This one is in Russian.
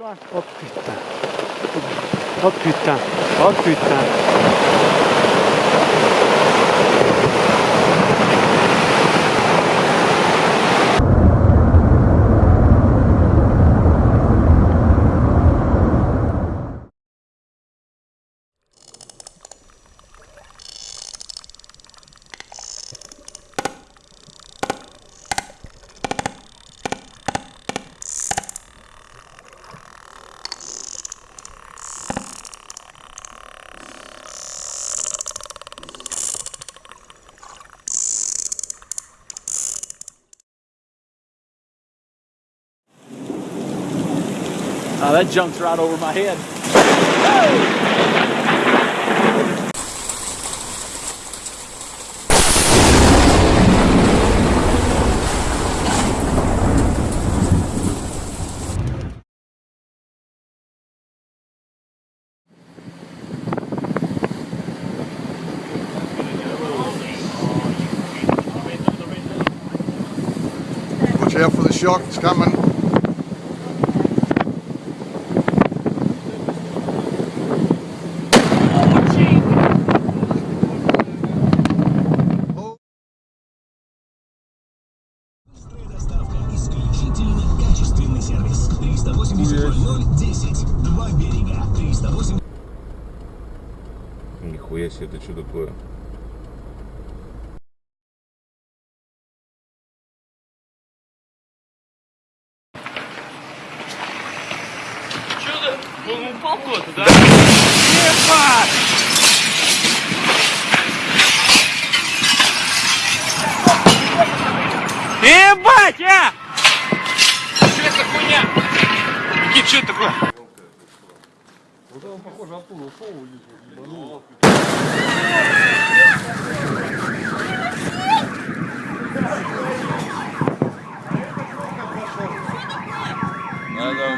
Oh putain. Oh putain. Oh putain. Oh, that jumped right over my head. Watch out for the shock, it's coming. Доставка. Исключительно качественный сервис. 380 10. Два берега. 308. Нихуя себе, это что такое? Ты? Он упал куда-то, да? блядь, а! Что это хуйня? Никит, что такое? Вот он, похоже, оттуда ушел, ебанул. Надо